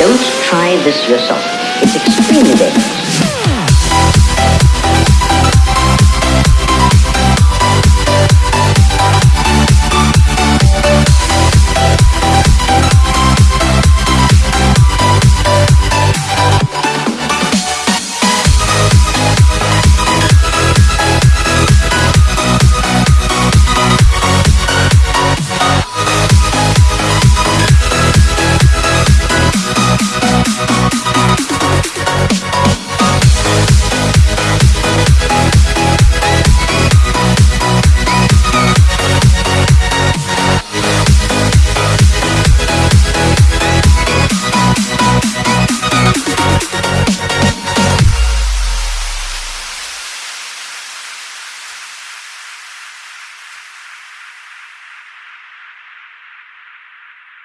Don't try this yourself. It's extremely dangerous.